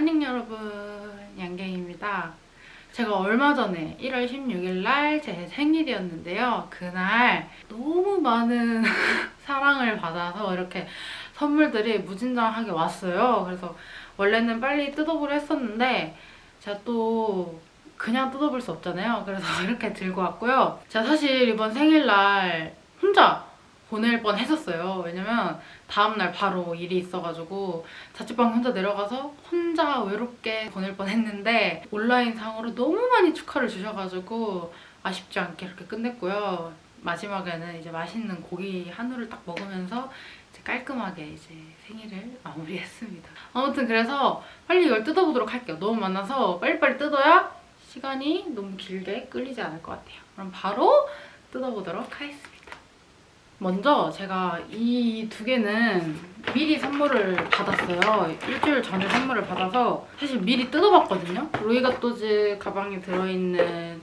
안녕 여러분 양갱입니다. 제가 얼마 전에 1월 16일 날 제 생일이었는데요. 그날 너무 많은 사랑을 받아서 이렇게 선물들이 무진장하게 왔어요. 그래서 원래는 빨리 뜯어보려 했었는데 제가 또 그냥 뜯어볼 수 없잖아요. 그래서 이렇게 들고 왔고요. 제가 사실 이번 생일날 혼자 보낼 뻔 했었어요. 왜냐면 다음날 바로 일이 있어가지고 자취방 혼자 내려가서 혼자 외롭게 보낼 뻔 했는데 온라인 상으로 너무 많이 축하를 주셔가지고 아쉽지 않게 이렇게 끝냈고요. 마지막에는 이제 맛있는 고기 한우를 딱 먹으면서 이제 깔끔하게 이제 생일을 마무리했습니다. 아무튼 그래서 빨리 이걸 뜯어보도록 할게요. 너무 많아서 빨리빨리 뜯어야 시간이 너무 길게 끌리지 않을 것 같아요. 그럼 바로 뜯어보도록 하겠습니다. 먼저 제가 이 두 개는 미리 선물을 받았어요. 일주일 전에 선물을 받아서 사실 미리 뜯어봤거든요. 로이가또즈 가방에 들어있는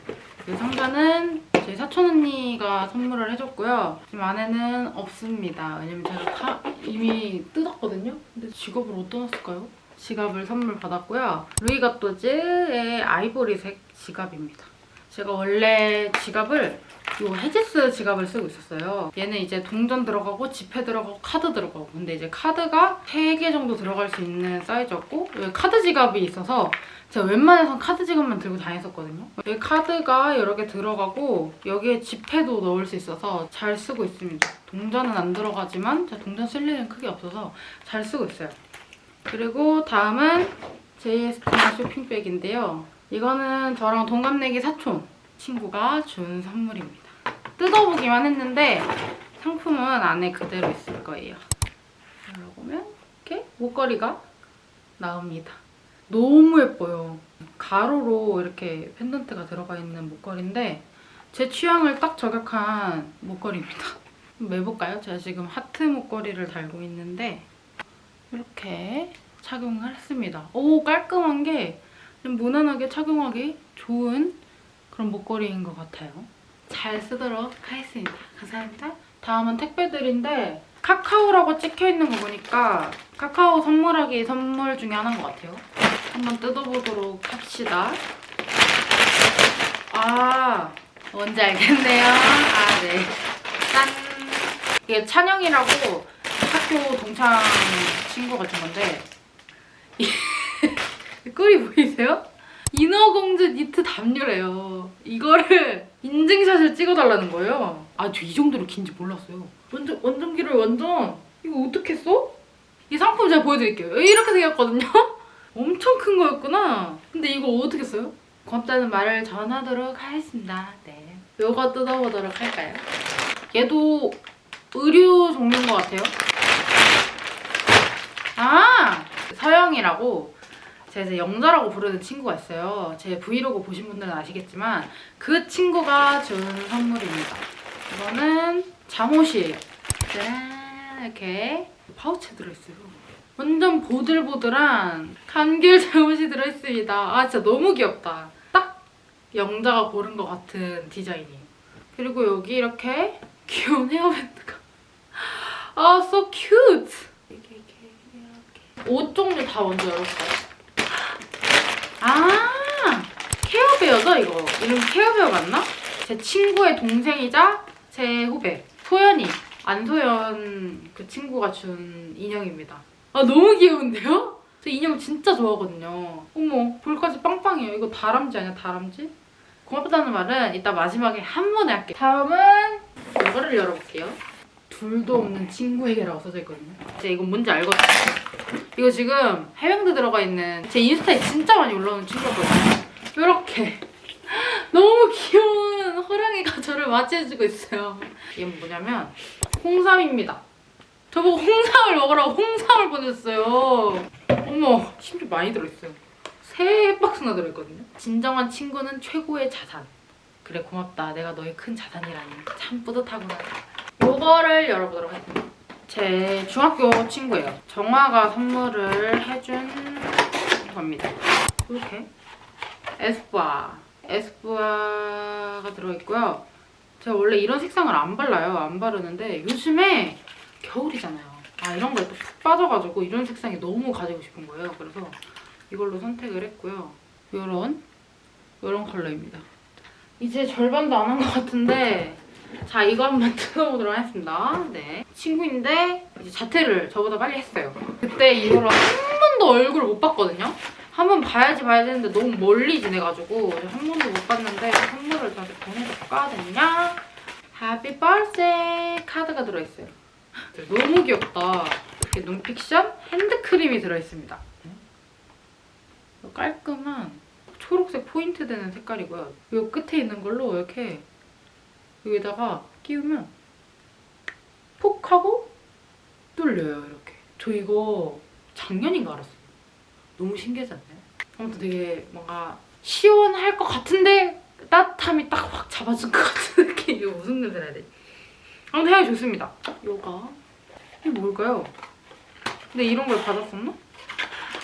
이 상자는 제 사촌 언니가 선물을 해줬고요. 지금 안에는 없습니다. 왜냐면 제가 다 이미 뜯었거든요. 근데 지갑을 어디다 놨을까요? 지갑을 선물 받았고요. 루이가또즈의 아이보리색 지갑입니다. 제가 원래 지갑을 이 헤지스 지갑을 쓰고 있었어요. 얘는 이제 동전 들어가고 지폐 들어가고 카드 들어가고 근데 이제 카드가 3개 정도 들어갈 수 있는 사이즈였고 카드 지갑이 있어서 제가 웬만해선 카드 지갑만 들고 다녔었거든요. 여기 카드가 여러 개 들어가고 여기에 지폐도 넣을 수 있어서 잘 쓰고 있습니다. 동전은 안 들어가지만 제가 동전 쓸 일은 크게 없어서 잘 쓰고 있어요. 그리고 다음은 JSP나 쇼핑백인데요. 이거는 저랑 동갑내기 사촌 친구가 준 선물입니다. 뜯어보기만 했는데 상품은 안에 그대로 있을 거예요. 열어보면 이렇게 목걸이가 나옵니다. 너무 예뻐요. 가로로 이렇게 펜던트가 들어가 있는 목걸이인데 제 취향을 딱 저격한 목걸이입니다. 매볼까요? 제가 지금 하트 목걸이를 달고 있는데 이렇게 착용을 했습니다. 오 깔끔한 게 무난하게 착용하기 좋은 그런 목걸이인 것 같아요. 잘 쓰도록 하겠습니다. 감사합니다. 다음은 택배들인데 카카오라고 찍혀있는 거 보니까 카카오 선물하기 선물 중에 하나인 것 같아요. 한번 뜯어보도록 합시다. 아 뭔지 알겠네요. 아 네. 짠! 이게 찬영이라고 학교 동창 친구가 준 건데 꿀이 보이세요? 인어공주 니트 담요래요. 이거를 인증샷을 찍어달라는 거예요. 아, 저 이 정도로 긴지 몰랐어요. 완전, 완전 길어요, 완전. 이거 어떻게 써? 이 상품 제가 보여드릴게요. 이렇게 생겼거든요? 엄청 큰 거였구나. 근데 이거 어떻게 써요? 고맙다는 말을 전하도록 하겠습니다. 네. 요거 뜯어보도록 할까요? 얘도 의류 종류인 것 같아요. 아! 서영이라고 제가 이제 영자라고 부르는 친구가 있어요. 제 브이로그 보신 분들은 아시겠지만 그 친구가 준 선물입니다. 이거는 잠옷이에요. 짠 이렇게 파우치에 들어있어요. 완전 보들보들한 감귤 잠옷이 들어있습니다. 아 진짜 너무 귀엽다. 딱 영자가 고른 것 같은 디자인이에요. 그리고 여기 이렇게 귀여운 헤어밴드가 아 so cute! 이렇게 이렇게 옷 종류 다 먼저 열어볼까요? 아 케어베어죠 이거? 이름 케어베어 맞나? 제 친구의 동생이자 제 후배. 소연이. 안소연 그 친구가 준 인형입니다. 아 너무 귀여운데요? 저 인형 진짜 좋아하거든요. 어머 볼까지 빵빵해요. 이거 다람쥐 아니야 다람쥐? 고맙다는 말은 이따 마지막에 한 번에 할게요. 다음은 이거를 열어볼게요 둘도 없는 친구에게라고 써져 있거든요 이제 이건 뭔지 알거든요 이거 지금 해병대 들어가 있는 제 인스타에 진짜 많이 올라오는 친구거든요. 이렇게 너무 귀여운 호랑이가 저를 맞이해주고 있어요. 이게 뭐냐면 홍삼입니다. 저보고 홍삼을 먹으라고 홍삼을 보냈어요. 어머 심지어 많이 들어있어요. 세 박스나 들어있거든요. 진정한 친구는 최고의 자산. 그래 고맙다. 내가 너의 큰 자산이라니. 참 뿌듯하구나. 요거를 열어보도록 하겠습니다. 제 중학교 친구예요. 정화가 선물을 해준 겁니다. 이렇게 에스쁘아 에스쁘아가 들어있고요. 제가 원래 이런 색상을 안 발라요. 안 바르는데 요즘에 겨울이잖아요. 아 이런 거에 또푹 빠져가지고 이런 색상이 너무 가지고 싶은 거예요. 그래서 이걸로 선택을 했고요. 요런 요런 컬러입니다. 이제 절반도 안 한 것 같은데 자 이거 한번 뜯어보도록 하겠습니다. 네 친구인데 이제 자퇴를 저보다 빨리 했어요. 그때 이후로 한 번도 얼굴을 못 봤거든요. 한 번 봐야지 봐야 되는데 너무 멀리 지내가지고 한 번도 못 봤는데 선물을 저한테 보내줬거든요. happy birthday 카드가 들어있어요. 너무 귀엽다. 이렇게 논픽션 핸드크림이 들어있습니다. 깔끔한 초록색 포인트 되는 색깔이고요. 이 끝에 있는 걸로 이렇게 여기다가 끼우면 폭 하고 뚫려요 이렇게. 저 이거 작년인가 알았어요. 너무 신기하지 않나요? 아무튼 되게 뭔가 시원할 것 같은데 따뜻함이 딱 확 잡아준 것 같은 느낌. 이거 무슨 냄새 나야 돼? 아무튼 향이 좋습니다. 요가 이게 뭘까요? 근데 이런 걸 받았었나?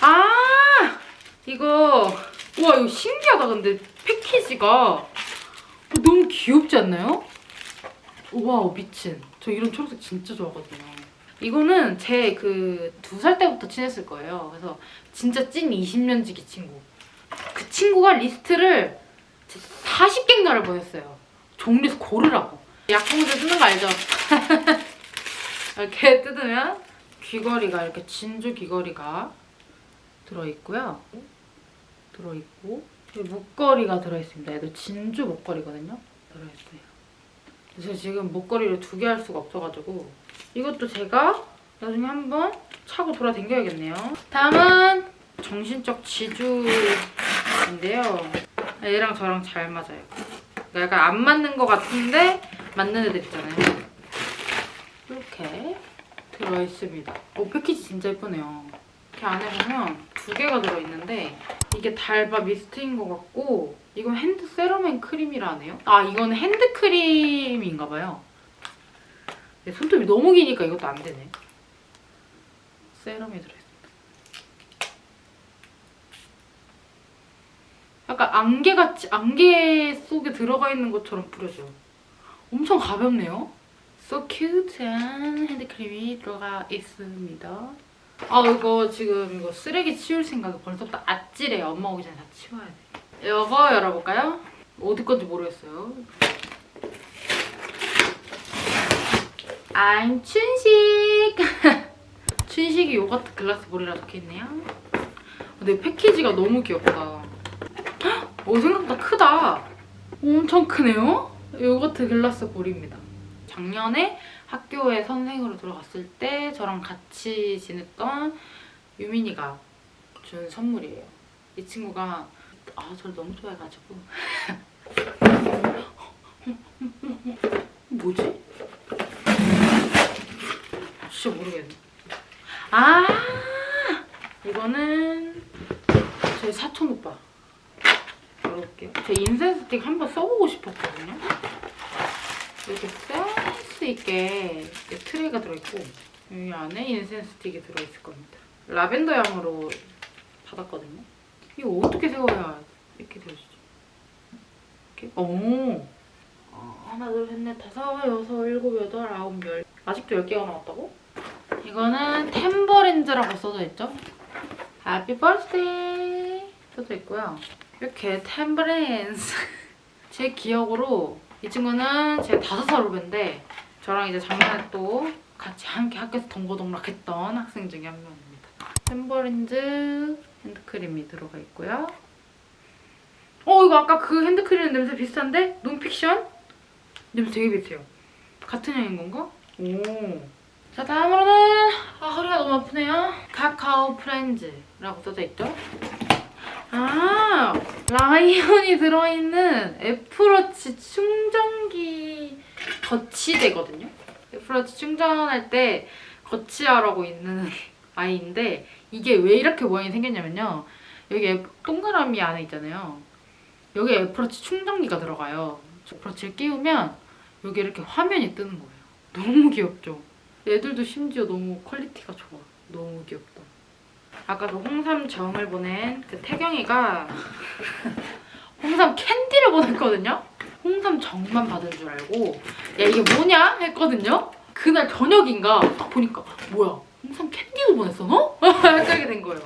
아 이거 와 이거 신기하다 근데 패키지가 너무 귀엽지 않나요? 와 미친 저 이런 초록색 진짜 좋아하거든요 이거는 제 그 두 살 때부터 친했을 거예요 그래서 진짜 찐 20년 지기 친구 그 친구가 리스트를 40개인가를 보냈어요 종류에서 고르라고 약봉지 쓰는 거 알죠? 이렇게 뜯으면 귀걸이가 이렇게 진주 귀걸이가 들어있고요 들어있고 목걸이가 들어있습니다. 얘도 진주 목걸이거든요. 들어있어요. 그래서 지금 목걸이를 두 개 할 수가 없어가지고 이것도 제가 나중에 한번 차고 돌아다녀야겠네요. 다음은 정신적 지주인데요. 얘랑 저랑 잘 맞아요. 그러니까 약간 안 맞는 것 같은데 맞는 애들 있잖아요. 이렇게 들어있습니다. 오 패키지 진짜 예쁘네요. 이렇게 안에 보면 두 개가 들어있는데 이게 달바 미스트인 것 같고 이건 hand serum and cream이라네요. 아 이건 핸드 크림인가 봐요. 내 손톱이 너무 기니까 이것도 안 되네. 세럼이 들어있습니다. 약간 안개같이 안개 속에 들어가 있는 것처럼 뿌려져요. 엄청 가볍네요. So cute한 핸드크림이 들어가 있습니다. 아 이거 지금 이거 쓰레기 치울 생각이 벌써부터 아찔해. 엄마 오기 전에 다 치워야 돼. 이거 열어볼까요? 어디 건지 모르겠어요. I'm 춘식. 춘식이 요거트 글라스 볼이라 적혀있네요. 근데 패키지가 너무 귀엽다. 오 생각보다 크다. 엄청 크네요? 요거트 글라스 볼입니다 작년에 학교에 선생으로 들어갔을 때 저랑 같이 지냈던 유민이가 준 선물이에요. 이 친구가 아 저를 너무 좋아해가지고 뭐지? 진짜 모르겠네. 아 이거는 제 사촌 오빠 열어볼게요. 제 인센 스틱 한번 써보고 싶었거든요. 이렇게 센스 있게 트레이가 들어있고 여기 안에 incense stick이 들어있을 겁니다. 라벤더 향으로 받았거든요. 이거 어떻게 세워야 이렇게 되어지죠? 이렇게? 오! 어, 하나, 둘, 셋, 넷, 다섯, 여섯, 일곱, 여덟, 아홉, 열. 아직도 10개가 남았다고? 이거는 Tamburins라고 써져 있죠? Happy Birthday 써져 있고요. 이렇게 Tamburins 제 기억으로 이 친구는 제 다섯 살 후배인데 저랑 이제 작년에 또 같이 함께 학교에서 동고동락했던 학생 중에 한 명입니다. 템버린즈 핸드크림이 들어가 있고요. 어 이거 아까 그 핸드크림 냄새 비슷한데? 논픽션? 냄새 되게 비슷해요. 같은 향인 건가? 오. 자 다음으로는 아 허리가 너무 아프네요. 카카오 프렌즈라고 써져 있죠? 아 라이온이 들어있는 애플워치 충전기 거치대거든요. Apple Watch 충전할 때 거치하라고 있는 아이인데 이게 왜 이렇게 모양이 생겼냐면요. 여기 애- 동그라미 안에 있잖아요. 여기 Apple Watch 충전기가 들어가요. Apple Watch를 끼우면 여기 이렇게 화면이 뜨는 거예요. 너무 귀엽죠? 애들도 심지어 너무 quality가 좋아. 너무 귀엽다. 아까 그 홍삼 정을 보낸 그 태경이가 홍삼 캔디를 보냈거든요? 홍삼 정만 받은 줄 알고 야 이게 뭐냐? 했거든요? 그날 저녁인가 딱 보니까 뭐야 홍삼 캔디도 보냈어 너? 이렇게 된 거예요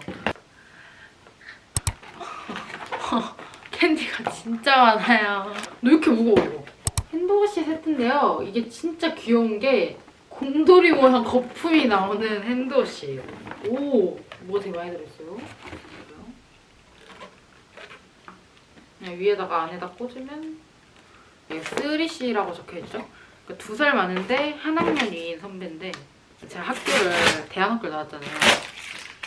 캔디가 진짜 많아요. 너 이렇게 무거워 이거. 핸드워시 세트인데요. 이게 진짜 귀여운 게 곰돌이 모양 거품이 나오는 핸드워시예요. 오, 뭐 되게 많이 들어있어요. 그냥 위에다가 안에다 꽂으면 이게 3C라고 적혀있죠? 그러니까 두살 많은데 한 학년 위인 선배인데 제가 학교를 대안학교를 나왔잖아요.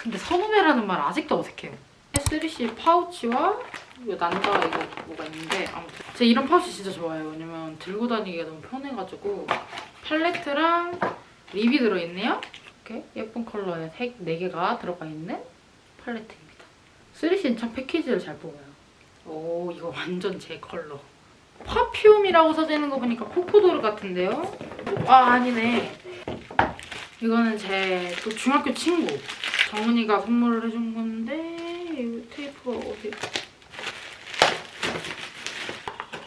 근데 선후배라는 말 아직도 어색해요. 3C 파우치와 이거 난다 이거 뭐가 있는데 아무튼 제가 이런 파우치 진짜 좋아해요. 왜냐면 들고 다니기가 너무 편해가지고 팔레트랑 립이 들어있네요. 이렇게 예쁜 컬러의 색 4개가 들어가 있는 팔레트입니다. 3C는 참 패키지를 잘 뽑아요. 오 이거 완전 제 컬러. 파퓸이라고 써져 있는 거 보니까 코코도르 같은데요? 아 아니네. 이거는 제 또 중학교 친구 정은이가 선물을 해준 건데 이 테이프가 어디?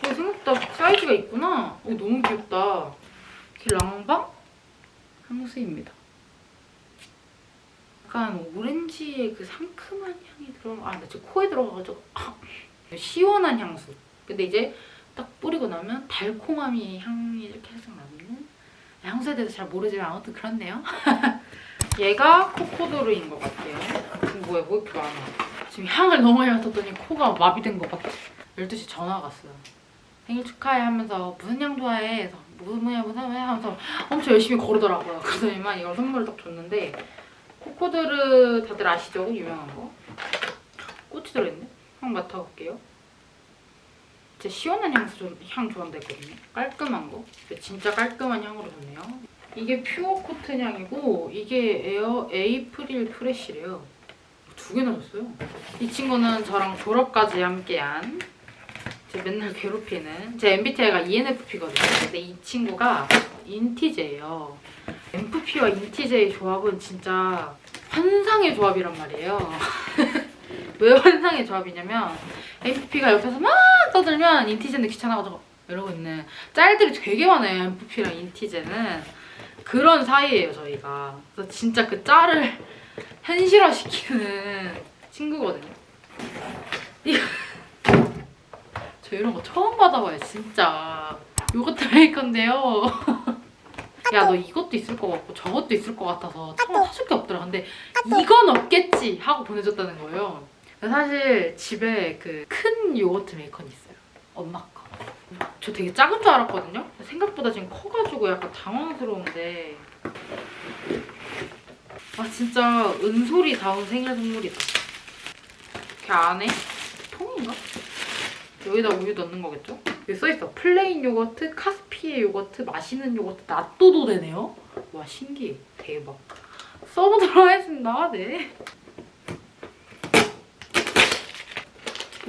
어, 생각보다 사이즈가 있구나. 어, 너무 귀엽다. 이렇게 랑방 향수입니다. 약간 오렌지의 그 상큼한 향이 들어. 아, 나 지금 코에 들어가가지고 아, 시원한 향수. 근데 이제 딱 뿌리고 나면 달콤함이 향이 이렇게 살짝 나는 향수에 대해서 잘 모르지만 아무튼 그렇네요. 얘가 코코도르인 것 같아요. 뭐야, 뭐 이렇게 많아. 지금 향을 너무 많이 맡았더니 코가 마비된 것 같아. 12시 전화가 왔어요. 생일 축하해 하면서 무슨 향 좋아해? 그래서 무슨 뭐야 무슨 뭐야 하면서 엄청 열심히 고르더라고요. 그래서 이만 이걸 선물을 딱 줬는데 Cocodor 다들 아시죠? 유명한 거. 꽃이 들어있네? 한번 맡아볼게요. 제 시원한 향수 좀, 향 좋아한다 했거든요. 깔끔한 거. 진짜 깔끔한 향으로 좋네요. 이게 Pure Cotton 향이고 이게 에어 April Fresh래요. 두 개나 줬어요. 이 친구는 저랑 졸업까지 함께한 제 맨날 괴롭히는 제 MBTI가 ENFP거든요. 근데 이 친구가 인티제예요. MFP와 인티제의 조합은 진짜 환상의 조합이란 말이에요. 왜 환상의 조합이냐면 MFP가 옆에서 막 떠들면 인티제는 귀찮아가지고 이러고 있는 짤들이 되게 많아요. MFP랑 인티제는 그런 사이예요 저희가. 그래서 진짜 그 짤을 현실화시키는 친구거든요. 이거 저 이런 거 처음 받아봐요 진짜. 요거트 메이커인데요. 야 너 이것도 있을 것 같고 저것도 있을 것 같아서 차마 사줄 게 없더라. 근데 이건 없겠지 하고 보내줬다는 거예요. 사실 집에 그 큰 요거트 메이커는 있어요. 엄마 거. 저 되게 작은 줄 알았거든요. 생각보다 지금 커가지고 약간 당황스러운데 아 진짜 은솔이 다운 생일 선물이다. 이렇게 안에 통인가? 여기다 우유 넣는 거겠죠? 여기 써있어. plain 요거트, 카스피해 요거트, 마시는 요거트, 낫또도 되네요. 와 신기해. 대박. 써보도록 하겠습니다. 네.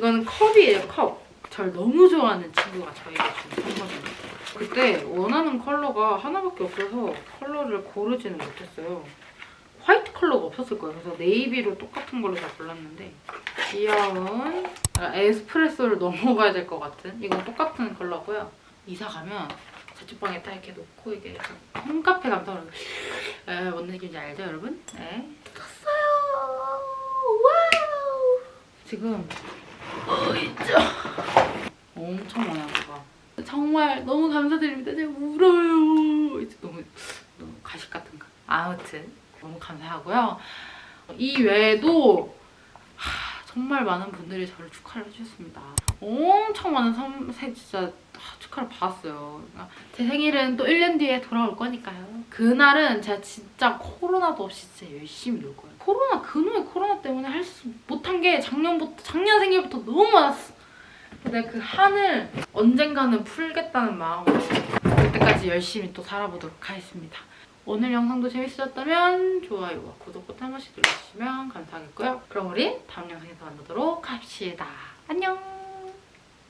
이거는 컵이에요, 컵. 절 너무 좋아하는 친구가 저에게 준 선물입니다. 그때 원하는 컬러가 하나밖에 없어서 컬러를 고르지는 못했어요. 화이트 컬러가 없었을 거예요. 그래서 navy로 똑같은 걸로 다 골랐는데 귀여운 아, 에스프레소를 넘어가야 될 것 같은 이건 똑같은 컬러고요. 이사 가면 자취방에 딱 이렇게 놓고 이게 홈카페 감성으로 에, 뭔 느낌인지 알죠, 여러분? 네. 떴어요. Wow. 지금. 엄청 많아요. 정말 너무 감사드립니다. 제가 울어요. 이제 너무 너무 가식 같은가. 아무튼 너무 감사하고요. 이 외에도 하, 정말 많은 분들이 저를 축하를 해주셨습니다. 엄청 많은 선, 생, 진짜 하, 축하를 받았어요. 그러니까 제 생일은 또 1년 뒤에 돌아올 거니까요. 그날은 제가 진짜 코로나도 없이 진짜 열심히 놀 거예요. 코로나 그놈의 코로나 때문에 할 수 못한 게 작년부터 작년 생일부터 너무 많았어. 근데 그 한을 언젠가는 풀겠다는 마음으로 그때까지 열심히 또 살아보도록 하겠습니다. 오늘 영상도 재밌으셨다면 좋아요와 구독 버튼 한 번씩 눌러주시면 감사하겠고요. 그럼 우리 다음 영상에서 만나도록 합시다. 안녕!